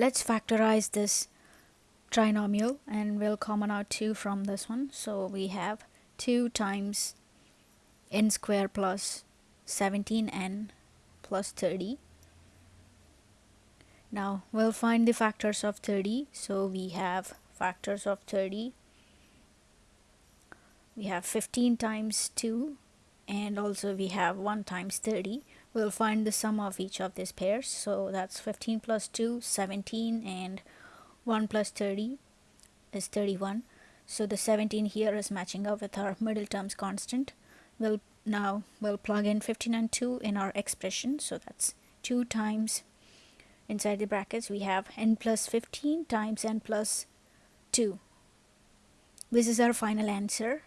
let's factorize this trinomial and we'll common out 2 from this one. So we have 2 times n square plus 17n plus 30 now we'll find the factors of 30 so we have factors of 30 we have 15 times 2 and also we have 1 times 30 we'll find the sum of each of these pairs. So that's 15 plus 2 17 and 1 plus 30 is 31 so the 17 here is matching up with our middle terms constant. We'll now we'll plug in 15 and 2 in our expression. So that's 2 times inside the brackets we have n plus 15 times n plus 2 this is our final answer